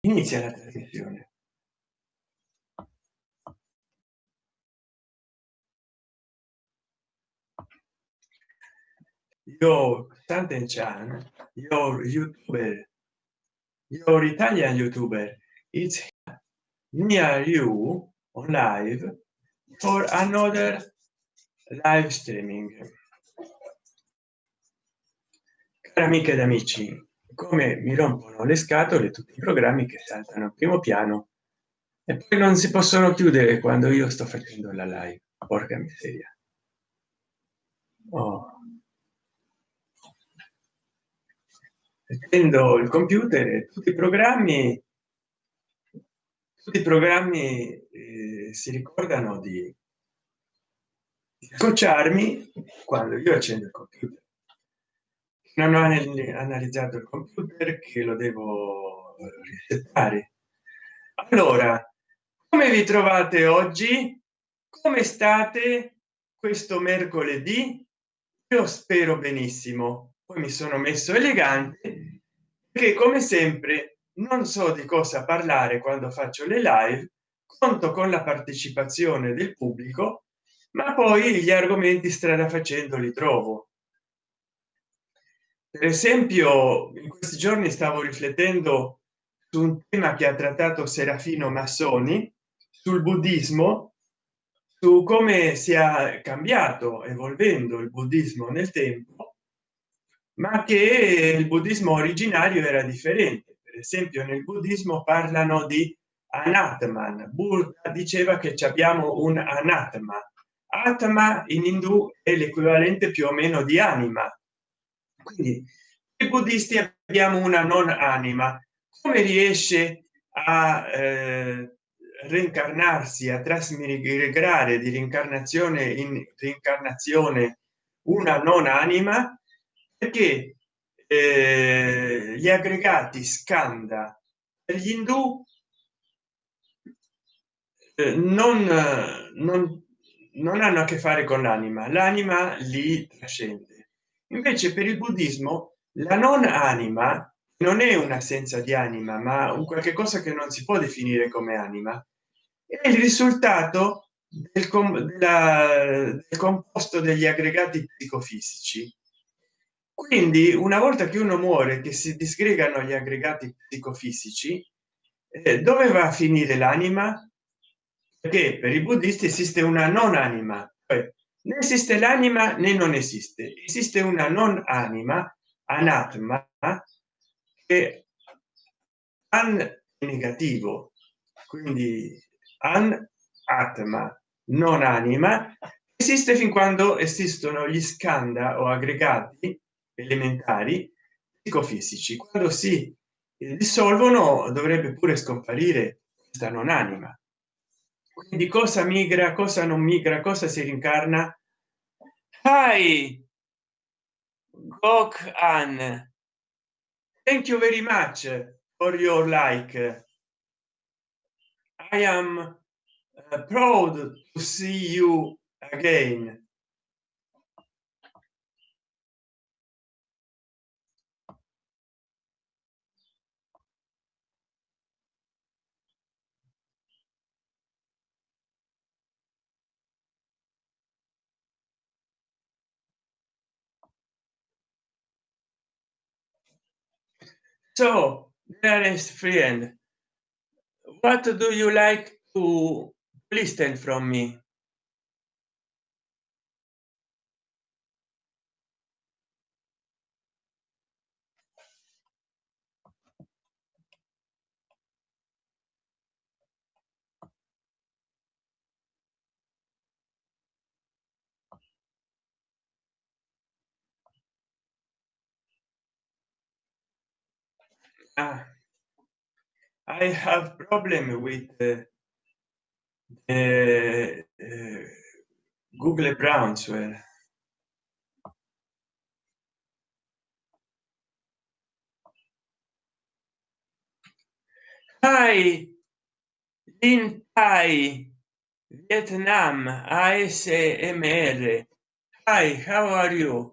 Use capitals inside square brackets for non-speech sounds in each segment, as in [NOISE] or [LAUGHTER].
inizia la trasmissione io Santen Chan, your YouTuber, your Italian YouTuber, it's near you on live for another live streaming. Cari amiche ed amici, come mi rompono le scatole tutti i programmi che saltano al primo piano e poi non si possono chiudere quando io sto facendo la live. Porca miseria. Oh. Prendo il computer tutti i programmi tutti i programmi eh, si ricordano di scocciarmi quando io accendo il computer non ho analizzato il computer che lo devo risettare allora come vi trovate oggi? Come state questo mercoledì? Io spero benissimo. Poi mi sono messo elegante che come sempre non so di cosa parlare quando faccio le live conto con la partecipazione del pubblico ma poi gli argomenti strada facendo li trovo per esempio in questi giorni stavo riflettendo su un tema che ha trattato serafino massoni sul buddismo su come sia cambiato evolvendo il buddismo nel tempo ma che il buddismo originario era differente. Esempio nel buddismo parlano di anatman. Buddha diceva che abbiamo un anatma. Atma in indù è l'equivalente più o meno di anima quindi i buddisti abbiamo una non anima. Come riesce a eh, reincarnarsi a trasmigrare di reincarnazione in reincarnazione una non anima? Perché eh, gli aggregati scanda. Per gli indù eh, non, non, non hanno a che fare con l'anima. L'anima li trascende invece per il buddismo la non anima non è un'assenza di anima ma un qualche cosa che non si può definire come anima. È il risultato del, com della, del composto degli aggregati psicofisici. Quindi una volta che uno muore che si disgregano gli aggregati psicofisici eh, dove va a finire l'anima? Perché per i buddisti esiste una non anima cioè, né esiste l'anima né non esiste. Esiste una non anima anatma che an negativo. Quindi an atma non anima esiste fin quando esistono gli scanda o aggregati elementari psicofisici. Quando si dissolvono dovrebbe pure scomparire questa non anima. Quindi cosa migra cosa non migra cosa si rincarna hi Gok An. thank you very much for your like i am uh, proud to see you again so dearest friend. What do you like to listen from me ah, i have problem with uh, the uh, google brownswell hi in thai vietnam asmr hi how are you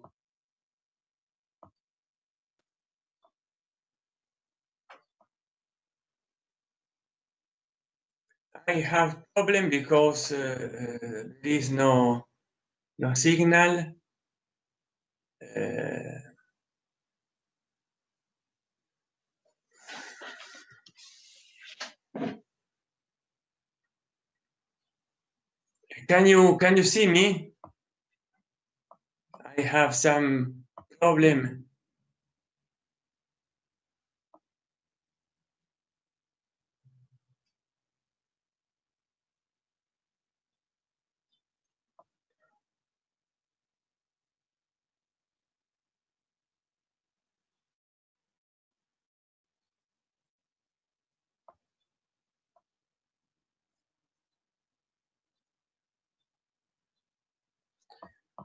i have problem because uh, uh, there is no no signal. Uh, can you can you see me? I have some problem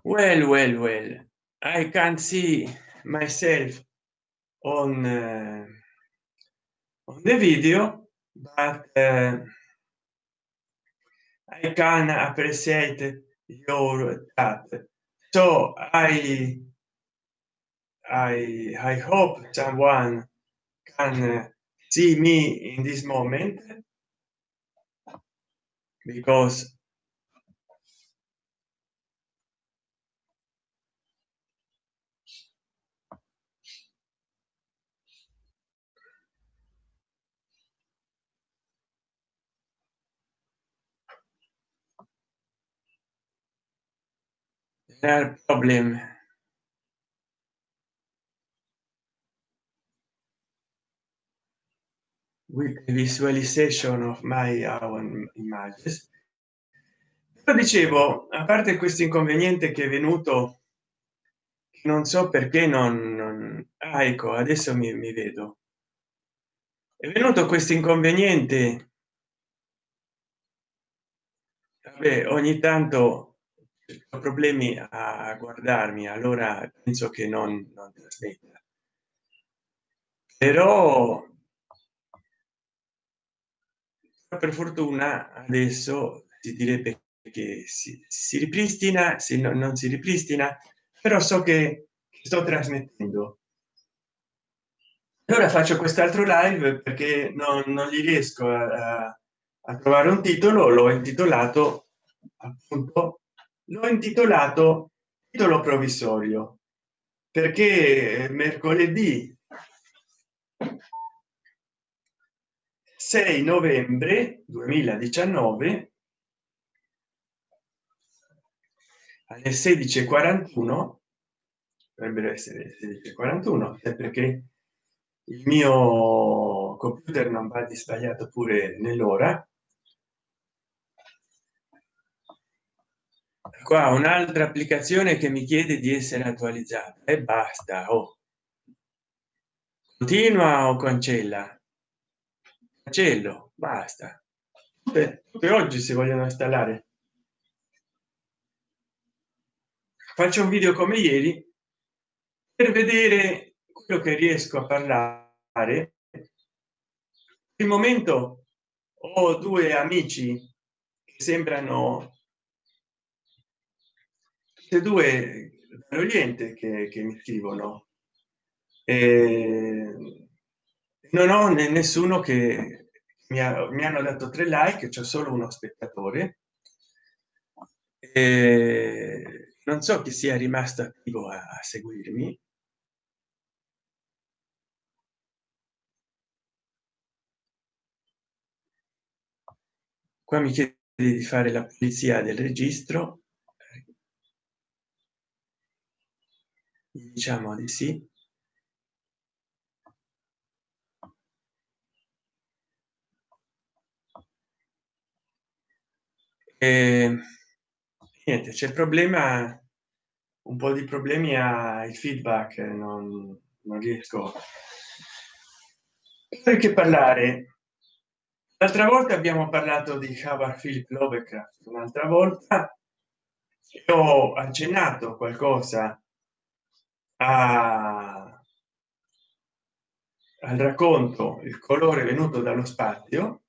well well well i can't see myself on uh, on the video but uh, i can appreciate your chat. So i i i hope someone can uh, see me in this moment because there are problem with the visualization of my own images. Però dicevo a parte questo inconveniente che è venuto non so perché non, non... Ah, ecco adesso mi, mi vedo. È venuto questo inconveniente. Vabbè, ogni tanto ho problemi a guardarmi allora penso che non, non trasmetta però per fortuna adesso si direbbe che si, si ripristina se no, non si ripristina però so che sto trasmettendo. Allora faccio quest'altro live perché non, non gli riesco a, a trovare un titolo l'ho intitolato appunto l'ho intitolato titolo provvisorio perché mercoledì 6 novembre 2019 alle 16:41 dovrebbero essere 16:41 perché il mio computer non va di sbagliato pure nell'ora qua un'altra applicazione che mi chiede di essere attualizzata e basta oh. continua o cancella? Cancello basta. Beh, oggi si vogliono installare. Faccio un video come ieri per vedere quello che riesco a parlare. Il momento ho due amici che sembrano queste due dall'oriente che, che mi scrivono. E non ho nessuno che mi, ha, mi hanno dato tre like c'è solo uno spettatore. E non so chi sia rimasto attivo a, a seguirmi. Qua mi chiede di fare la pulizia del registro diciamo di sì. E niente c'è il problema un po di problemi il feedback non, non riesco perché parlare. L'altra volta abbiamo parlato di Howard Philip Lovecraft un'altra volta ho accennato qualcosa a, al racconto il colore venuto dallo spazio.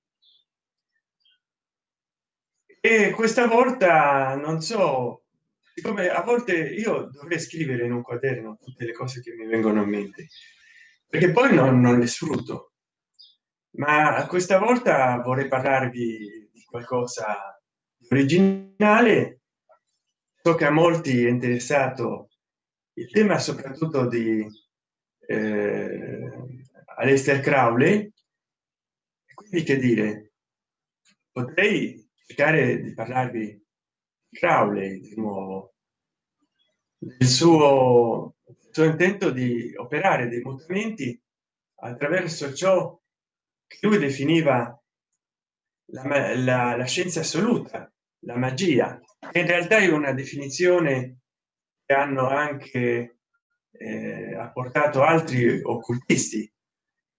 E questa volta non so come a volte io dovrei scrivere in un quaderno tutte le cose che mi vengono in mente perché poi non, non le sfrutto. Ma questa volta vorrei parlarvi di qualcosa di originale. So che a molti è interessato il tema soprattutto di eh, Aleister Crowley quindi che dire potrei cercare di parlarvi di Crowley di nuovo del suo, suo intento di operare dei mutamenti attraverso ciò che lui definiva la, la, la scienza assoluta la magia in realtà è una definizione che hanno anche eh, apportato altri occultisti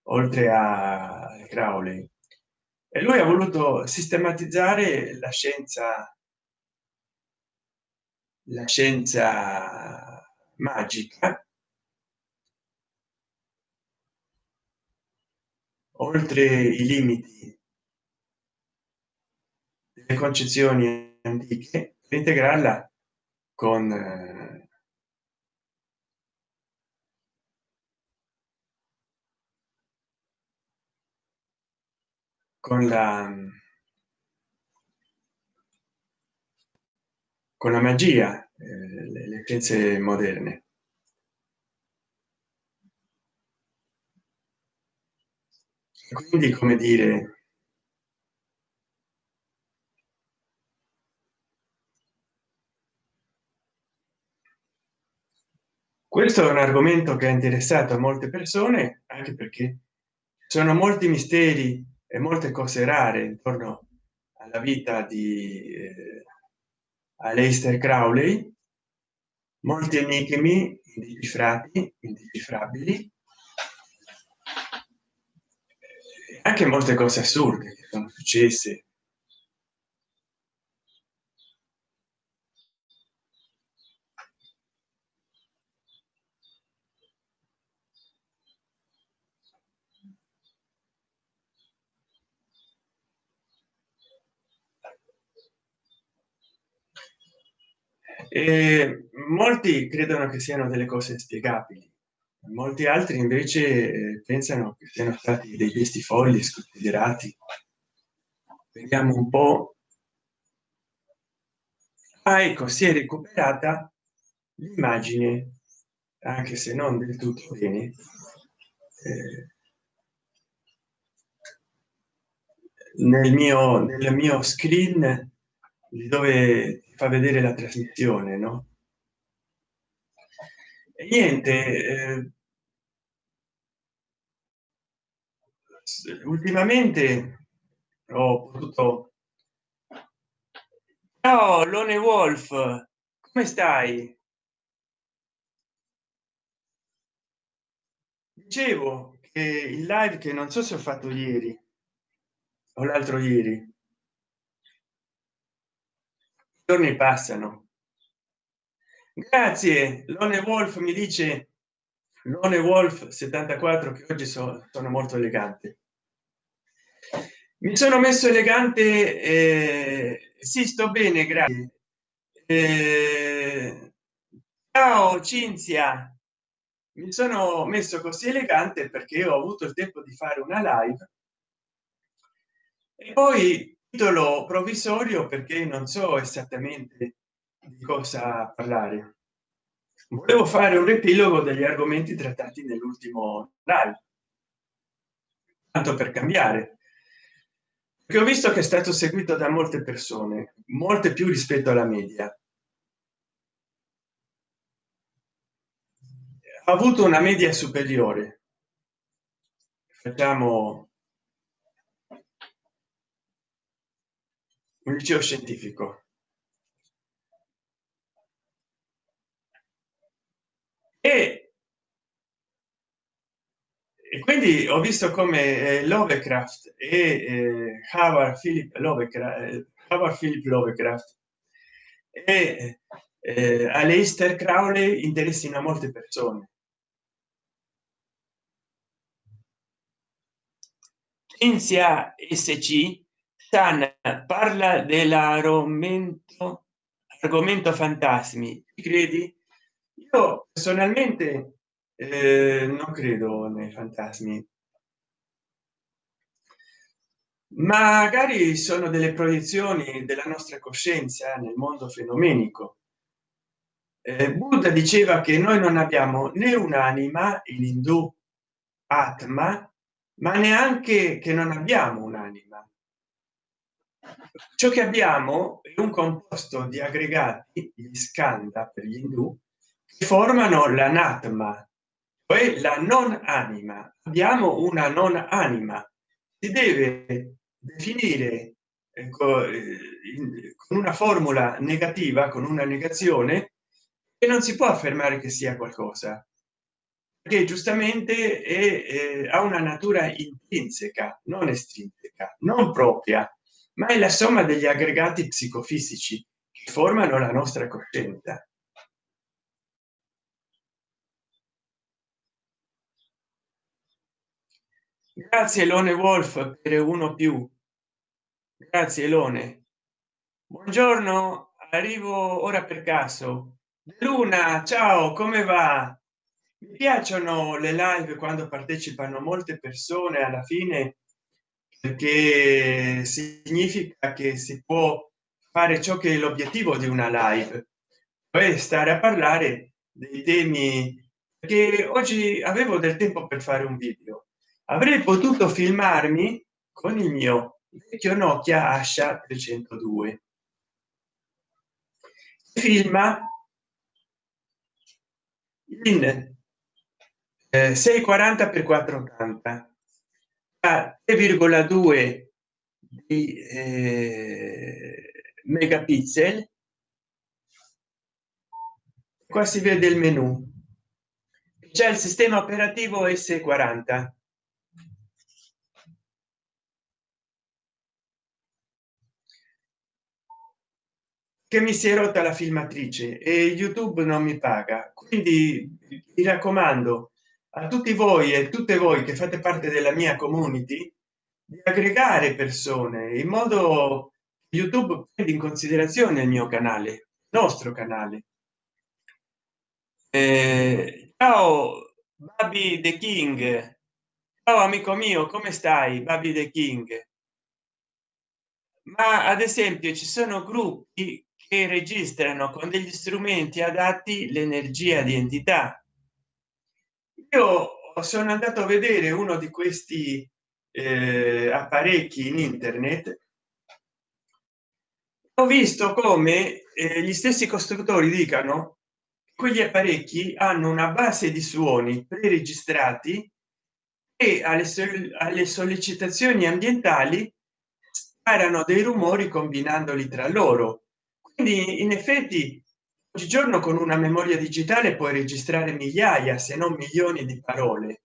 oltre a Crowley. E lui ha voluto sistematizzare la scienza la scienza magica oltre i limiti delle concezioni antiche per integrarla con eh, con la con la magia eh, le, le scienze moderne. Quindi come dire questo è un argomento che ha interessato molte persone anche perché sono molti misteri e molte cose rare intorno alla vita di eh, Aleister Crowley. Molti enigmi indecifrati indecifrabili anche molte cose assurde che sono successe e molti credono che siano delle cose spiegabili molti altri invece eh, pensano che siano stati dei folli sconsiderati. Vediamo un po. Ah, ecco si è recuperata l'immagine anche se non del tutto bene. Eh, nel mio nel mio screen dove fa vedere la trasmissione no? E niente eh, ultimamente ho potuto ciao lone wolf come stai? Dicevo che il live che non so se ho fatto ieri o l'altro ieri giorni passano. Grazie lone wolf mi dice. Lone wolf 74 che oggi so, sono molto elegante. Mi sono messo elegante eh, sì sto bene grazie. Eh, ciao cinzia. Mi sono messo così elegante perché ho avuto il tempo di fare una live. E poi titolo provvisorio perché non so esattamente di cosa parlare. Volevo fare un riepilogo degli argomenti trattati nell'ultimo live. Tanto per cambiare. Che ho visto che è stato seguito da molte persone molte più rispetto alla media. Ha avuto una media superiore. Facciamo un liceo scientifico e, e quindi ho visto come eh, Lovecraft e eh, Howard Philip Lovecraft, eh, Howard Philip Lovecraft e eh, Aleister Crowley interessino a molte persone. Cinzia SC Tan parla dell'argomento argomento fantasmi credi? Io personalmente eh, non credo nei fantasmi. Magari sono delle proiezioni della nostra coscienza nel mondo fenomenico. Eh, buddha diceva che noi non abbiamo né un'anima in indù atma ma neanche che non abbiamo ciò che abbiamo è un composto di aggregati gli skanda per gli indù che formano l'anatma poi la non anima abbiamo una non anima si deve definire ecco, con una formula negativa con una negazione e non si può affermare che sia qualcosa che giustamente è, è, ha una natura intrinseca non estrinseca non propria ma è la somma degli aggregati psicofisici che formano la nostra coscienza. Grazie lone wolf per uno più. Grazie lone buongiorno arrivo ora per caso. Luna ciao come va? Mi piacciono le live quando partecipano molte persone alla fine perché significa che si può fare ciò che è l'obiettivo di una live poi stare a parlare dei temi. Che oggi avevo del tempo per fare un video. Avrei potuto filmarmi con il mio vecchio nokia asha 302 filma in eh, 640 per 480 a 3,2 di eh, megapixel. Qua si vede il menu. Già il sistema operativo s40 che mi si è rotta la filmatrice e youtube non mi paga. Quindi mi raccomando a tutti voi e tutte voi che fate parte della mia community di aggregare persone in modo youtube prende in considerazione il mio canale nostro canale. Eh, ciao baby the king. Ciao amico mio come stai baby the king? Ma ad esempio ci sono gruppi che registrano con degli strumenti adatti l'energia di entità io sono andato a vedere uno di questi eh, apparecchi in internet. Ho visto come eh, gli stessi costruttori dicano quegli apparecchi hanno una base di suoni preregistrati e alle, alle sollecitazioni ambientali sparano dei rumori combinandoli tra loro. Quindi in effetti oggigiorno con una memoria digitale puoi registrare migliaia se non milioni di parole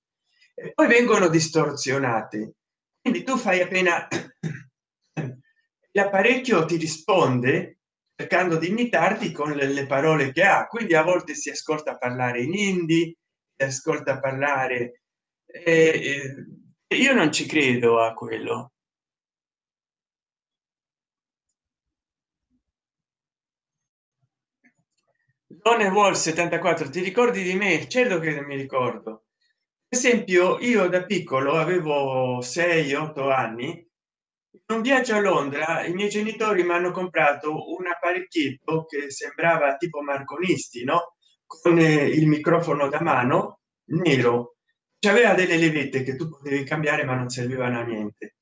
e poi vengono distorzionate quindi tu fai appena [COUGHS] l'apparecchio ti risponde cercando di imitarti con le, le, parole che ha. Quindi a volte si ascolta parlare in hindi si ascolta parlare eh, eh, io non ci credo a quello Lone Wall 74 ti ricordi di me? Certo che mi ricordo. Esempio io da piccolo avevo 6 8 anni. Un viaggio a londra i miei genitori mi hanno comprato un apparecchietto che sembrava tipo marconisti no? Con eh, il microfono da mano nero. Aveva delle levette che tu potevi cambiare ma non servivano a niente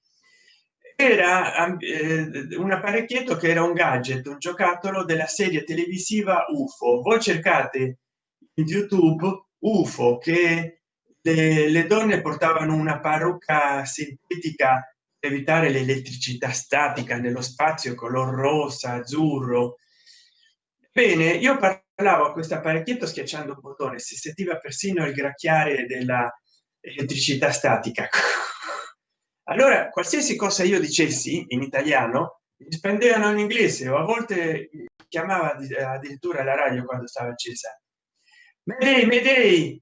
era eh, un apparecchietto che era un gadget un giocattolo della serie televisiva ufo voi cercate in youtube ufo che le, le donne portavano una parrucca sintetica per evitare l'elettricità statica nello spazio color rosa azzurro. Bene io parlavo a questo apparecchietto schiacciando un bottone si sentiva persino il gracchiare della elettricità statica allora qualsiasi cosa io dicessi in italiano rispondevano in inglese o a volte chiamava addirittura la radio quando stava accesa Mayday, Mayday,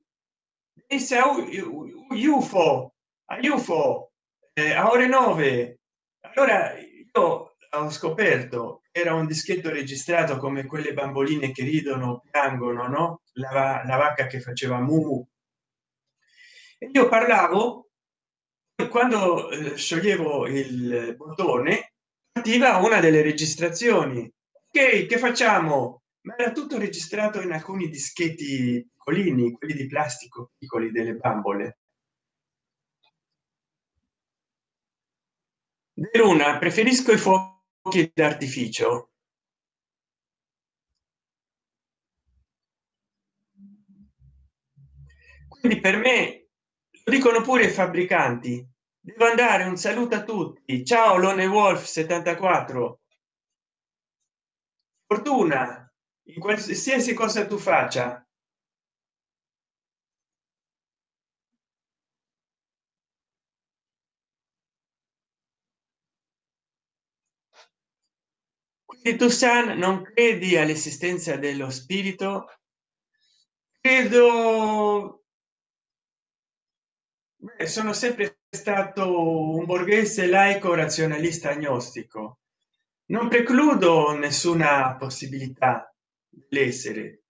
UFO, a UFO, eh, a ore 9. Allora io ho scoperto era un dischetto registrato come quelle bamboline che ridono, piangono, no? La, la vacca che faceva mu. Io parlavo quando eh, scioglievo il bottone attiva una delle registrazioni. Che che facciamo? Ma era tutto registrato in alcuni dischetti piccolini quelli di plastico piccoli delle bambole. Di luna preferisco i fuochi d'artificio. Quindi per me dicono pure i fabbricanti devo andare un saluto a tutti. Ciao lone wolf 74 fortuna in qualsiasi cosa tu faccia. Quindi tu san non credi all'esistenza dello spirito? Credo Sono sempre stato un borghese laico razionalista agnostico. Non precludo nessuna possibilità dell'essere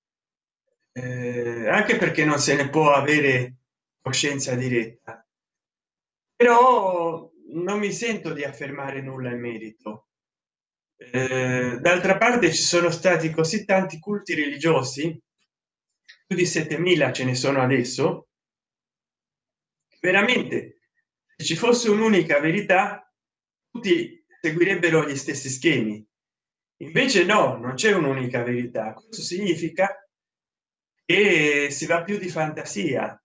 eh, anche perché non se ne può avere coscienza diretta. Però non mi sento di affermare nulla in merito. Eh, d'altra parte ci sono stati così tanti culti religiosi più di 7000 ce ne sono adesso veramente se ci fosse un'unica verità tutti seguirebbero gli stessi schemi. Invece no non c'è un'unica verità. Questo significa che si va più di fantasia.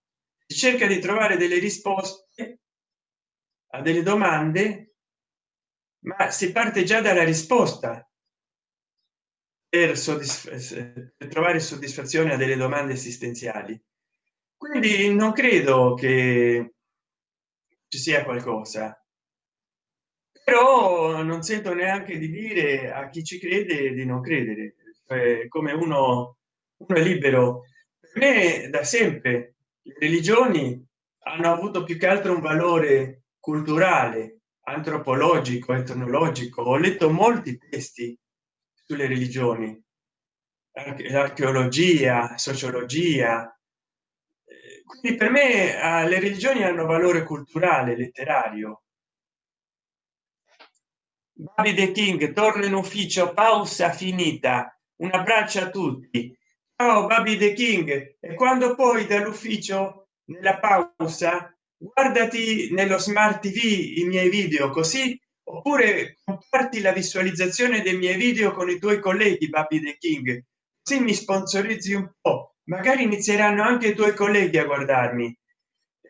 Si cerca di trovare delle risposte a delle domande ma si parte già dalla risposta per, per trovare soddisfazione a delle domande esistenziali quindi non credo che ci sia qualcosa. Però non sento neanche di dire a chi ci crede di non credere. Cioè, come uno, uno è libero. Per me da sempre le religioni hanno avuto più che altro un valore culturale antropologico etnologico. Ho letto molti testi sulle religioni. Archeologia sociologia quindi per me eh, le religioni hanno valore culturale letterario. Davide king torna in ufficio pausa finita un abbraccio a tutti. Ciao babide king. E quando poi dall'ufficio nella pausa guardati nello smart tv i miei video così oppure comparti la visualizzazione dei miei video con i tuoi colleghi babide king. Così mi sponsorizzi un po magari inizieranno anche i tuoi colleghi a guardarmi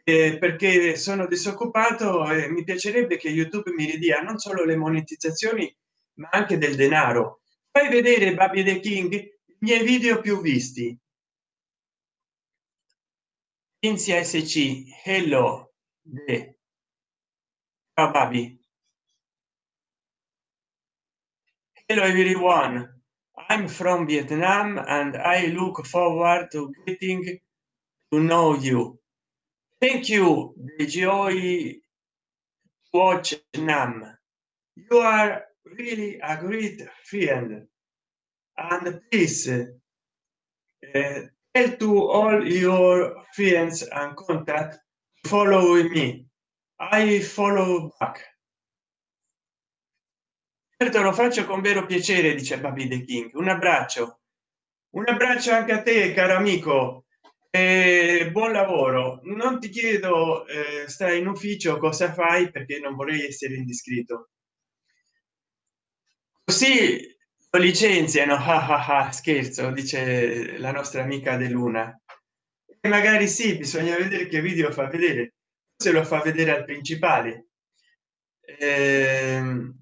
eh, perché sono disoccupato e mi piacerebbe che youtube mi ridia non solo le monetizzazioni ma anche del denaro. Fai vedere baby the king i miei video più visti. Inizia sc hello de. Ciao baby hello everyone I'm from Vietnam and I look forward to getting to know you. Thank you, joy watch Nam. You are really a great friend. And please uh, tell to all your friends and contact follow me. I follow back. Certo lo faccio con vero piacere dice baby the king. Un abbraccio. Un abbraccio anche a te caro amico. E buon lavoro. Non ti chiedo eh, stai in ufficio cosa fai? Perché non vorrei essere indiscreto. Così lo licenziano. [LAUGHS] Ah, ah, ah, scherzo dice la nostra amica de luna. E magari sì bisogna vedere che video fa vedere. Se lo fa vedere al principale. Eh,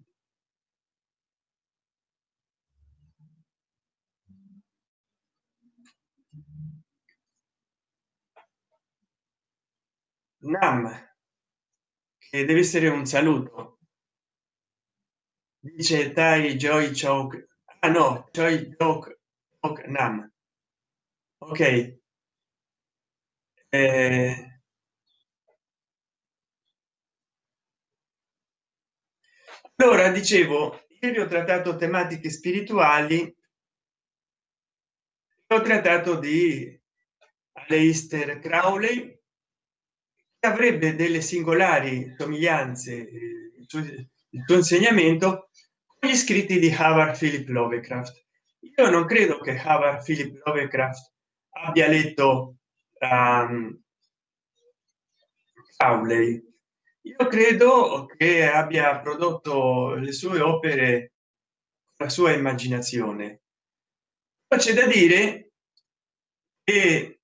nam che deve essere un saluto. Dice tai joy choke ah no joy joke nam. Ok. Eh, allora dicevo ieri ho trattato tematiche spirituali. Ho trattato di Aleister Crowley avrebbe delle singolari somiglianze eh, il suo insegnamento con gli scritti di Howard Philip Lovecraft. Io non credo che Howard Philip Lovecraft abbia letto um, Crowley. Io credo che abbia prodotto le sue opere la sua immaginazione. C'è da dire che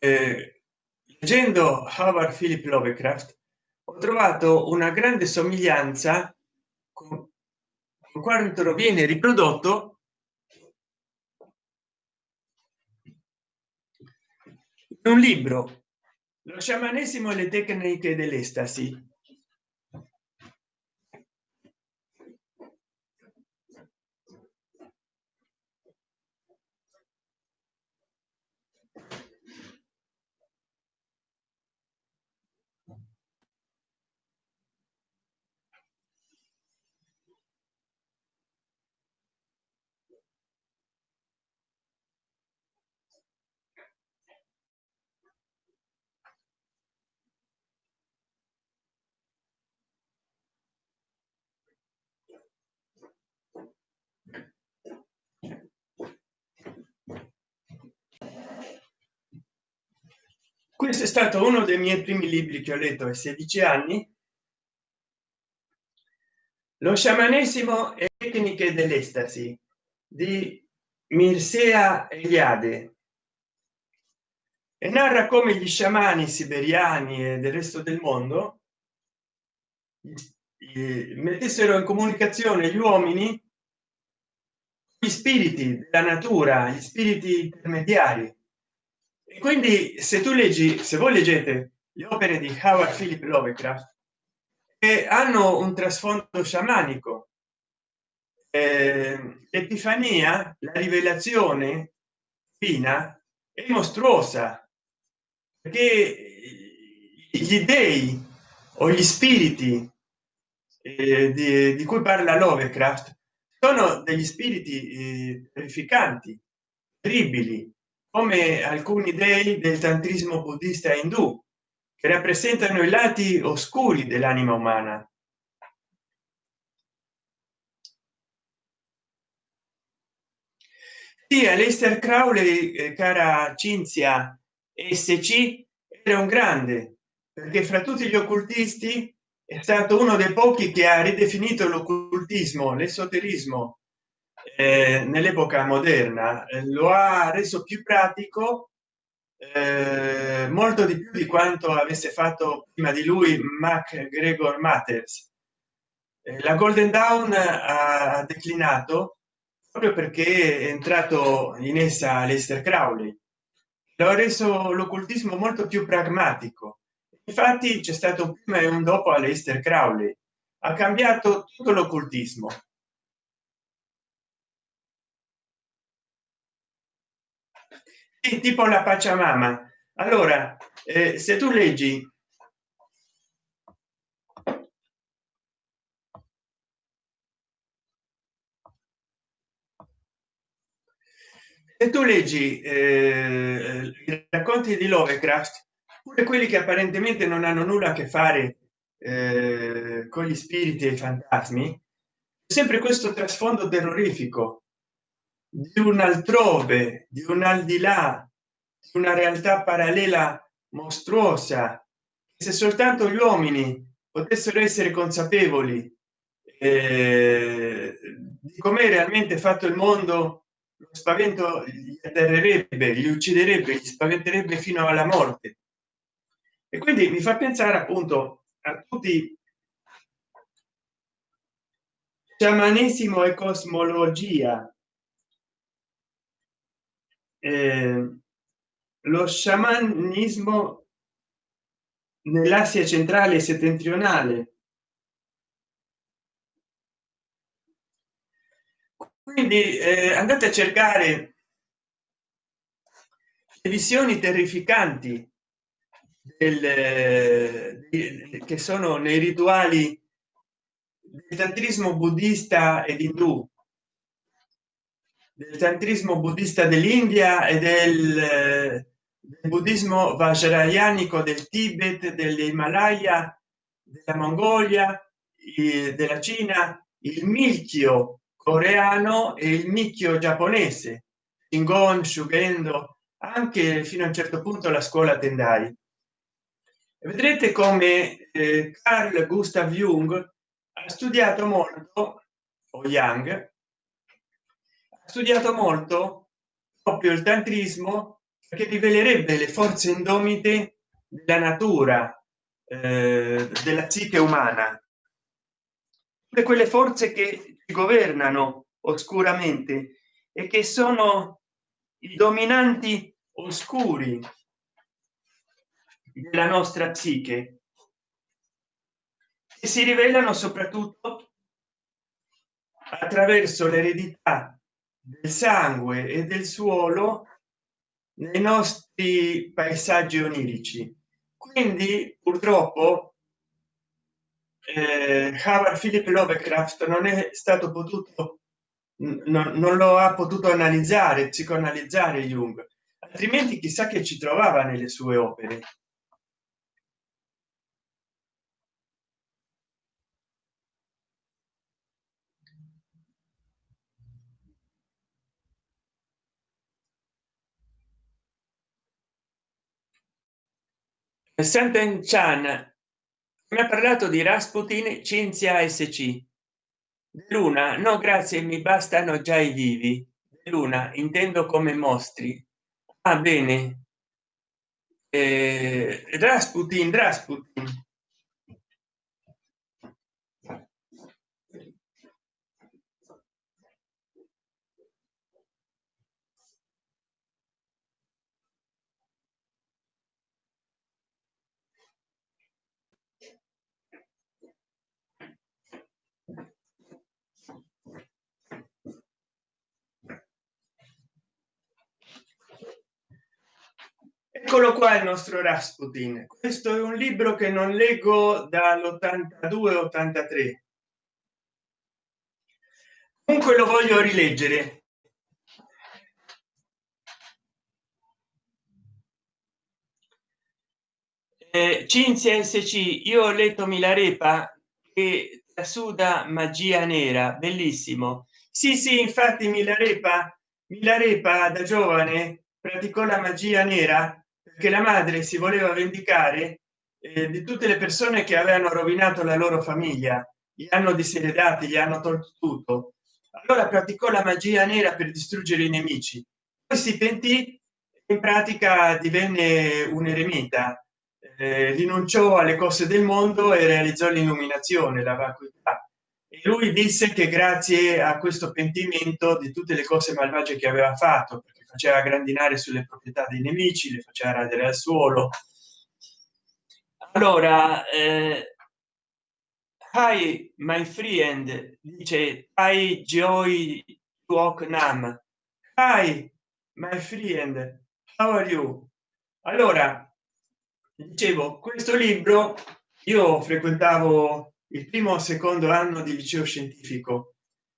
leggendo Howard Philip Lovecraft ho trovato una grande somiglianza con quanto viene riprodotto in un libro lo sciamanesimo e le tecniche dell'estasi questo è stato uno dei miei primi libri che ho letto ai 16 anni lo sciamanesimo e tecniche dell'estasi di mirsea eliade e narra come gli sciamani siberiani e del resto del mondo mettessero in comunicazione gli uomini gli spiriti della natura gli spiriti intermediari quindi se tu leggi se voi leggete le opere di Howard Philip Lovecraft che hanno un trasfondo sciamanico eh, epifania la rivelazione fina è mostruosa perché gli dei o gli spiriti eh, di, di, cui parla Lovecraft sono degli spiriti eh, terrificanti terribili come alcuni dei del tantrismo buddista indù che rappresentano i lati oscuri dell'anima umana. Sì, Aleister Crowley eh, cara Cinzia sc era un grande perché fra tutti gli occultisti è stato uno dei pochi che ha ridefinito l'occultismo l'esoterismo eh, nell'epoca moderna eh, lo ha reso più pratico eh, molto di più di quanto avesse fatto prima di lui mac gregor matters eh, la golden dawn ha declinato proprio perché è entrato in essa Lester Crowley. Lo ha reso l'occultismo molto più pragmatico. Infatti c'è stato un prima e un dopo a Lester Crowley. Ha cambiato tutto l'occultismo tipo la pacciamama allora eh, se tu leggi se tu leggi eh, i racconti di Lovecraft pure quelli che apparentemente non hanno nulla a che fare eh, con gli spiriti e i fantasmi sempre questo trasfondo terrorifico di un altrove di un al di là di una realtà parallela mostruosa se soltanto gli uomini potessero essere consapevoli eh, di come realmente fatto il mondo lo spavento gli atterrerebbe li ucciderebbe gli spaventerebbe fino alla morte. E quindi mi fa pensare appunto a tutti sciamanesimo e cosmologia eh, lo sciamanismo nell'asia centrale e settentrionale. Quindi eh, andate a cercare le visioni terrificanti del, che sono nei rituali del tantrismo buddista ed indù del tantrismo buddista dell'india e del del buddismo vajrayanico del tibet dell'himalaya della mongolia della cina il milchio coreano e il micchio giapponese ingon sugendo anche fino a un certo punto la scuola tendai. Vedrete come eh, carl gustav jung ha studiato molto o ha studiato molto? Proprio il tantrismo? Che rivelerebbe le forze indomite della natura eh, della psiche umana. Tutte quelle forze che governano oscuramente e che sono i dominanti oscuri della nostra psiche. E si rivelano soprattutto attraverso l'eredità del sangue e del suolo nei nostri paesaggi onirici. Quindi purtroppo eh, Howard Philip Lovecraft non è stato potuto non, non lo ha potuto analizzare psicoanalizzare Jung. Altrimenti chissà che ci trovava nelle sue opere Senten Chan mi ha parlato di Rasputin Cinzia SC Luna no grazie mi bastano già i vivi. Luna intendo come mostri. Ah, bene. Eh, Rasputin Rasputin eccolo qua il nostro rasputin. Questo è un libro che non leggo dall'82 83 comunque lo voglio rileggere. Eh, cinzia sc io ho letto milarepa che trasuda magia nera. Bellissimo. Sì sì infatti milarepa milarepa da giovane praticò la magia nera che la madre si voleva vendicare eh, di tutte le persone che avevano rovinato la loro famiglia. Gli hanno diseredati gli hanno tolto tutto. Allora praticò la magia nera per distruggere i nemici. Poi si pentì in pratica divenne un eremita eh, rinunciò alle cose del mondo e realizzò l'illuminazione la vacuità. E lui disse che grazie a questo pentimento di tutte le cose malvagie che aveva fatto faceva grandinare sulle proprietà dei nemici le faceva radere al suolo. Allora eh, hi my friend dice hi joy walk nam hi my friend how are you? Allora dicevo questo libro io frequentavo il primo o secondo anno di liceo scientifico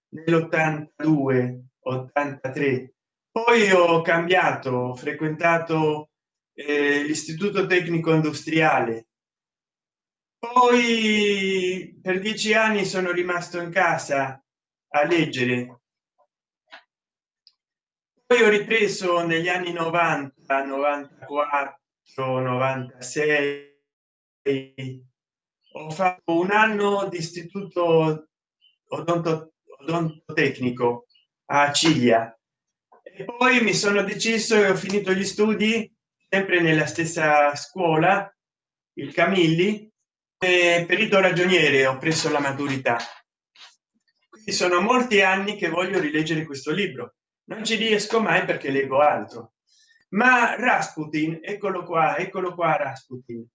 nell'82 83 poi ho cambiato ho frequentato eh, l'istituto tecnico industriale. Poi per dieci anni sono rimasto in casa a leggere. Poi ho ripreso negli anni 90 94 96 ho fatto un anno di istituto odonto, odontotecnico a ciglia e poi mi sono deciso e ho finito gli studi sempre nella stessa scuola il camilli perito ragioniere ho preso la maturità. Quindi sono molti anni che voglio rileggere questo libro. Non ci riesco mai perché leggo altro. Ma rasputin eccolo qua eccolo qua rasputin.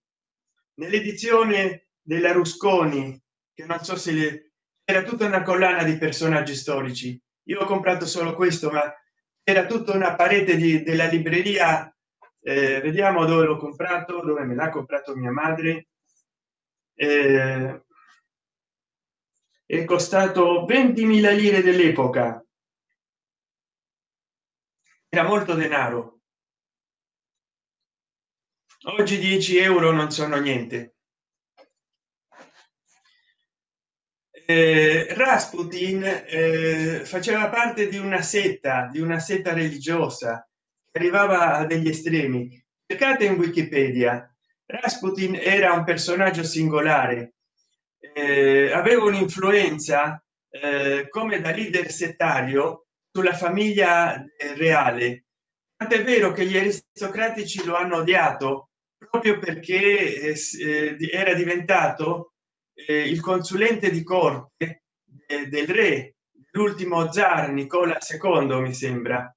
Nell'edizione della rusconi che non so se era tutta una collana di personaggi storici. Io ho comprato solo questo ma era tutta una parete di, della libreria eh, vediamo dove l'ho comprato dove me l'ha comprato mia madre. Eh, è costato 20.000 lire dell'epoca. Era molto denaro. Oggi 10 euro non sono niente rasputin eh, faceva parte di una setta di una setta religiosa che arrivava a degli estremi. Cercate in wikipedia. Rasputin era un personaggio singolare. Eh, aveva un'influenza eh, come da leader settario sulla famiglia reale. Tant'è vero che gli aristocratici lo hanno odiato proprio perché eh, eh era diventato eh, il consulente di corte eh, del re l'ultimo zar nicola ii mi sembra.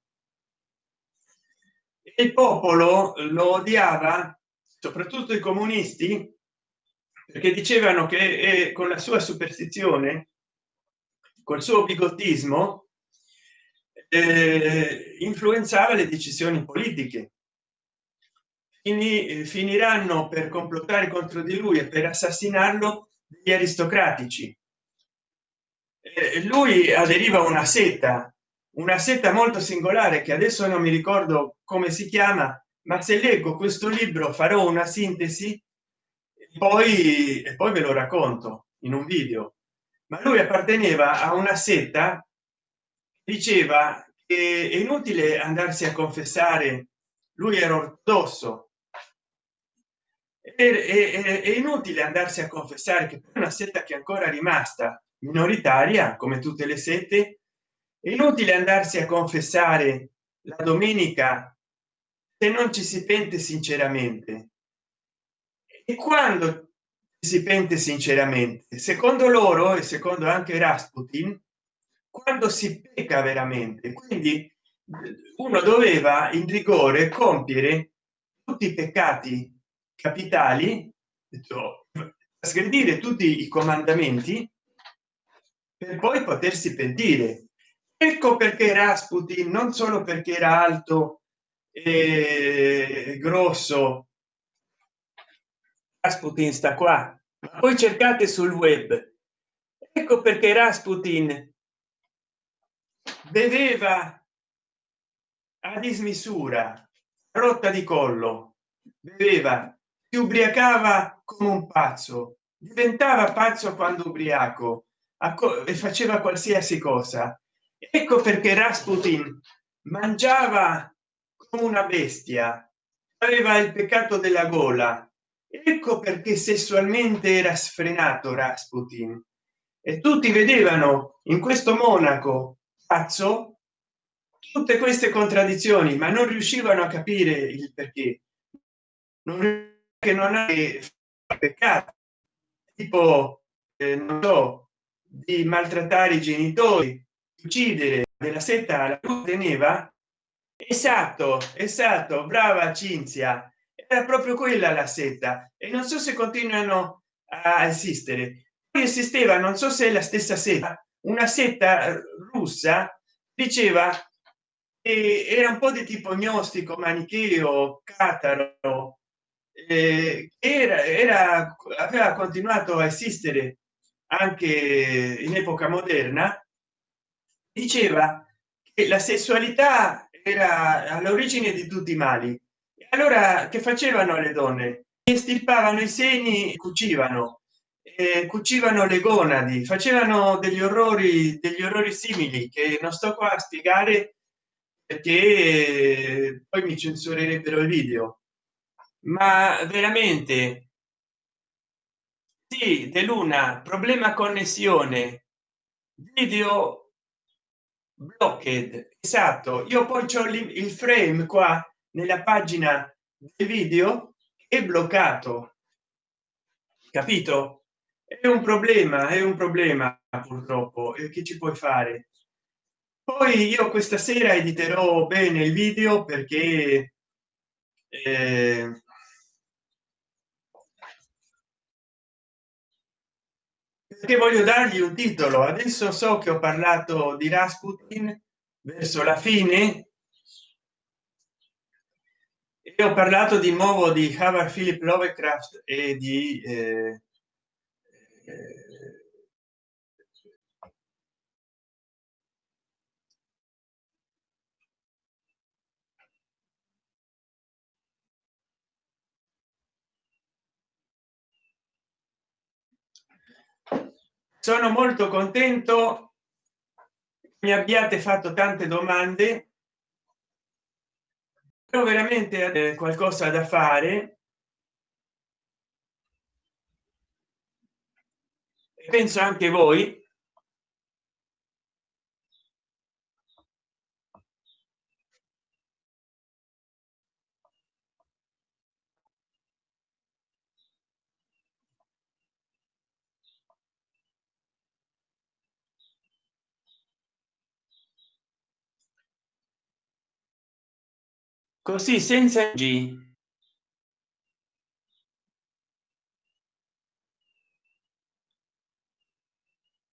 Il popolo lo odiava soprattutto i comunisti perché dicevano che eh, con la sua superstizione col suo bigottismo eh, influenzava le decisioni politiche. Fini, eh, finiranno per complottare contro di lui e per assassinarlo gli aristocratici. Lui aderiva a una setta una setta molto singolare che adesso non mi ricordo come si chiama ma se leggo questo libro farò una sintesi poi e poi ve lo racconto in un video. Ma lui apparteneva a una setta diceva che è inutile andarsi a confessare lui era ortodosso è, inutile andarsi a confessare che una setta che ancora rimasta minoritaria come tutte le sette è inutile andarsi a confessare la domenica se non ci si pente sinceramente. E quando si pente sinceramente secondo loro e secondo anche rasputin quando si pecca veramente. Quindi uno doveva in rigore compiere tutti i peccati capitali sgredire tutti i comandamenti per poi potersi pentire. Ecco perché rasputin non solo perché era alto e grosso rasputin sta qua poi cercate sul web. Ecco perché rasputin beveva a dismisura rotta di collo beveva ubriacava come un pazzo diventava pazzo quando ubriaco e faceva qualsiasi cosa. Ecco perché rasputin mangiava come una bestia aveva il peccato della gola. Ecco perché sessualmente era sfrenato rasputin. E tutti vedevano in questo monaco pazzo tutte queste contraddizioni ma non riuscivano a capire il perché. Non che non è peccato. Tipo eh, non so di maltrattare i genitori uccidere della setta la teneva. Esatto esatto brava cinzia. Era proprio quella la setta. E non so se continuano a esistere. Esisteva non so se è la stessa setta. Una setta russa diceva che era un po di tipo gnostico manicheo cataro era, era aveva continuato a esistere anche in epoca moderna. Diceva che la sessualità era all'origine di tutti i mali. Allora che facevano le donne? Estirpavano i seni cucivano. Eh, cucivano le gonadi. Facevano degli orrori degli orrori simili che non sto qua a spiegare perché poi mi censurerebbero il video ma veramente? Sì de luna problema connessione. Video blocked esatto. Io poi c'ho il frame qua nella pagina del video è bloccato. Capito? È un problema è un problema purtroppo e che ci puoi fare. Poi io questa sera editerò bene il video perché eh, perché voglio dargli un titolo. Adesso so che ho parlato di rasputin verso la fine. E ho parlato di nuovo di Howard Philip Lovecraft e di eh, eh, sono molto contento. Mi abbiate fatto tante domande. Però veramente qualcosa da fare. Penso anche voi così senza g.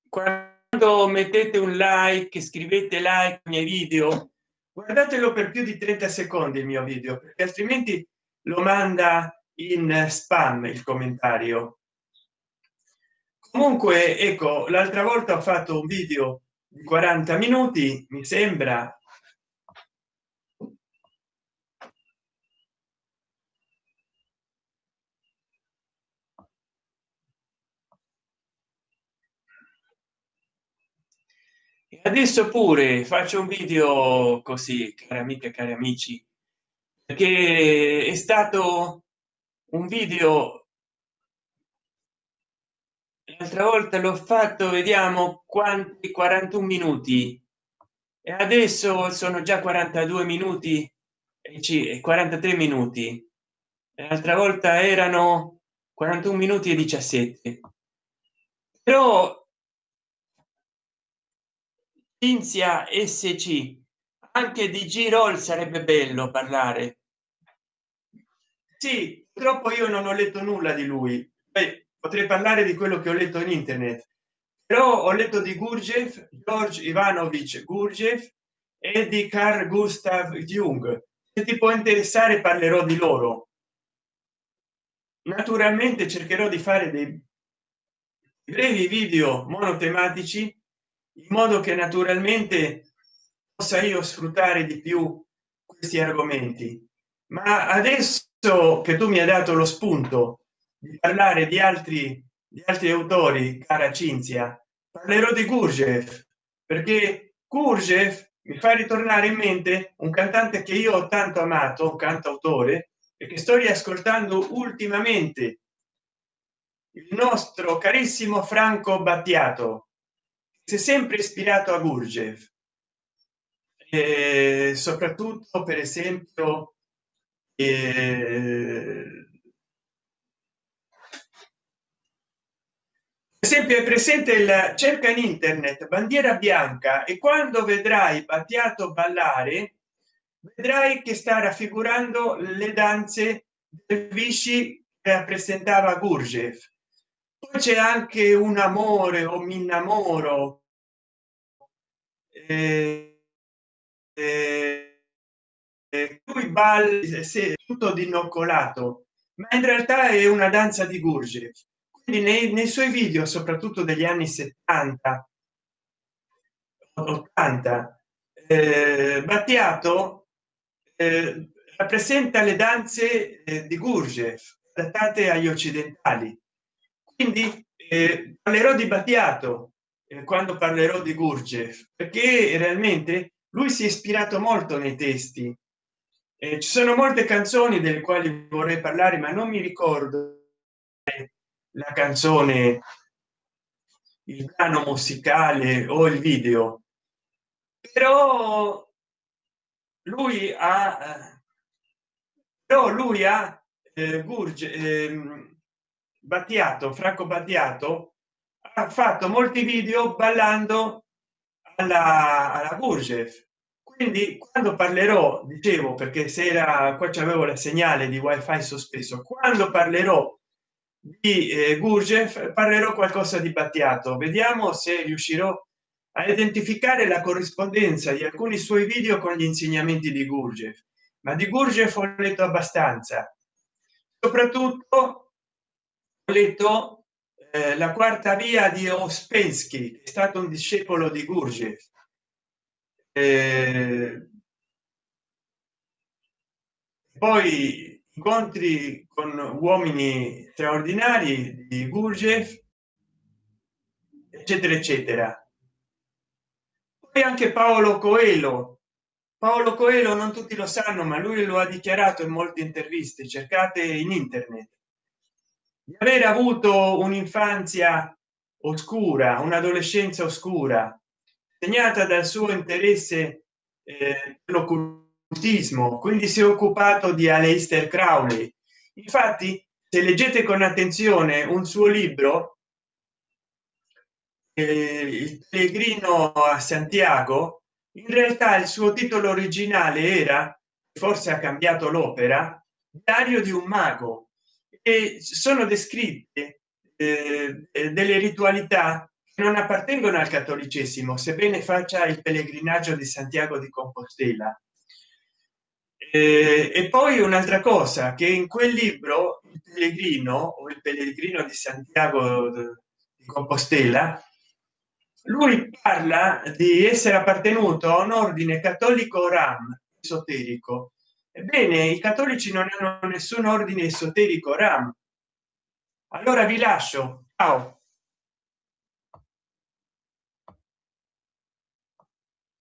Quando mettete un like scrivete like ai miei video. Guardatelo per più di 30 secondi il mio video perché altrimenti lo manda in spam il commentario. Comunque ecco l'altra volta ho fatto un video di 40 minuti mi sembra e adesso pure faccio un video così cari amiche cari amici perché è stato un video. L'altra volta l'ho fatto vediamo quanti 41 minuti. E adesso sono già 42 minuti e 43 minuti. L'altra volta erano 41 minuti e 17 però Cinzia SC anche di Girol sarebbe bello parlare. Sì troppo io non ho letto nulla di lui. Beh, potrei parlare di quello che ho letto in internet. Però ho letto di gurjev george ivanovich gurjev e di carl gustav jung. Se ti può interessare parlerò di loro. Naturalmente cercherò di fare dei brevi video monotematici in modo che naturalmente possa io sfruttare di più questi argomenti. Ma adesso che tu mi hai dato lo spunto di parlare di altri di altri autori cara cinzia parlerò di gurjev perché gurjev mi fa ritornare in mente un cantante che io ho tanto amato un cantautore e che sto riascoltando ultimamente il nostro carissimo franco battiato si è sempre ispirato a Gurgev e soprattutto per esempio eh, esempio è presente il cerca in internet bandiera bianca e quando vedrai Battiato ballare vedrai che sta raffigurando le danze del Vichy che rappresentava Gurgev poi c'è anche un amore o mi innamoro eh, eh, lui balli se tutto dinoccolato ma in realtà è una danza di Gurgev quindi nei, nei suoi video soprattutto degli anni 70 80 eh, battiato eh, rappresenta le danze eh, di Gurgev adattate agli occidentali. Quindi eh, parlerò di battiato quando parlerò di gurgev perché realmente lui si è ispirato molto nei testi. Eh, ci sono molte canzoni delle quali vorrei parlare ma non mi ricordo la canzone il brano musicale o il video. Però lui ha però lui ha eh, Gurge, eh, battiato franco battiato fatto molti video ballando alla, alla Gurgev quindi quando parlerò dicevo perché se era qua c'avevo la segnale di wifi sospeso quando parlerò di eh, Gurgev parlerò qualcosa di battiato. Vediamo se riuscirò a identificare la corrispondenza di alcuni suoi video con gli insegnamenti di Gurgev ma di Gurgev ho letto abbastanza. Soprattutto letto eh, la quarta via di Ospensky è stato un discepolo di Gurgev eh, poi incontri con uomini straordinari di Gurgev eccetera eccetera. Poi anche paolo coelho. Paolo coelho non tutti lo sanno ma lui lo ha dichiarato in molte interviste cercate in internet di aver avuto un'infanzia oscura un'adolescenza oscura segnata dal suo interesse eh, l'occultismo quindi si è occupato di Aleister Crowley. Infatti se leggete con attenzione un suo libro eh, il pellegrino a santiago in realtà il suo titolo originale era forse ha cambiato l'opera diario di un mago e sono descritte eh, delle ritualità che non appartengono al cattolicesimo sebbene faccia il pellegrinaggio di santiago di compostela. Eh, e poi un'altra cosa che in quel libro il pellegrino o il pellegrino di santiago di compostela lui parla di essere appartenuto a un ordine cattolico ram esoterico ebbene i cattolici non hanno nessun ordine esoterico ram. Allora vi lascio. Ciao